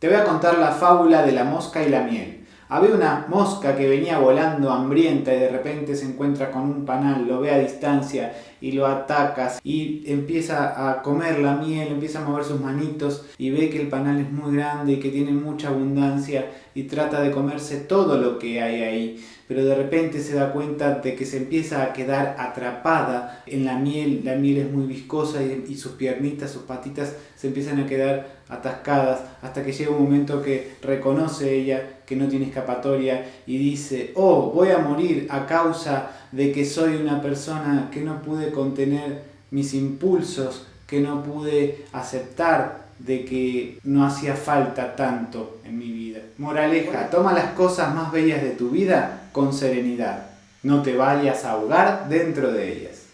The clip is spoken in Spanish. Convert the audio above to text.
Te voy a contar la fábula de la mosca y la miel. Había una mosca que venía volando hambrienta y de repente se encuentra con un panal, lo ve a distancia y lo ataca y empieza a comer la miel, empieza a mover sus manitos y ve que el panal es muy grande y que tiene mucha abundancia y trata de comerse todo lo que hay ahí. Pero de repente se da cuenta de que se empieza a quedar atrapada en la miel, la miel es muy viscosa y, y sus piernitas, sus patitas se empiezan a quedar atascadas hasta que llega un momento que reconoce ella que no tiene escapatoria y dice, oh, voy a morir a causa de que soy una persona que no contener mis impulsos, que no pude aceptar de que no hacía falta tanto en mi vida. Moraleja, toma las cosas más bellas de tu vida con serenidad. No te vayas a ahogar dentro de ellas.